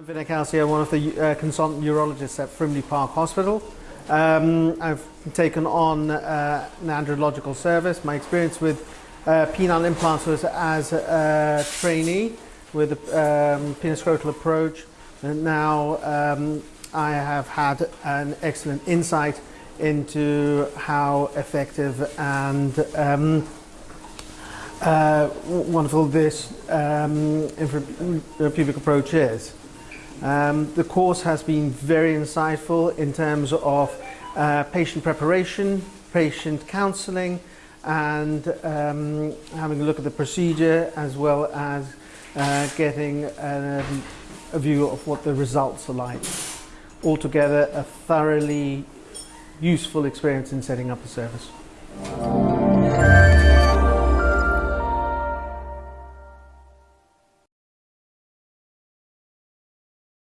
Vinay Kalsia, one of the uh, consultant urologists at Frimley Park Hospital. Um, I've taken on uh, an andrological service. My experience with uh, penile implants was as a trainee with a um, penoscrotal approach. And now um, I have had an excellent insight into how effective and um, uh, wonderful this um, pubic approach is. Um, the course has been very insightful in terms of uh, patient preparation, patient counselling and um, having a look at the procedure as well as uh, getting um, a view of what the results are like. Altogether a thoroughly useful experience in setting up a service.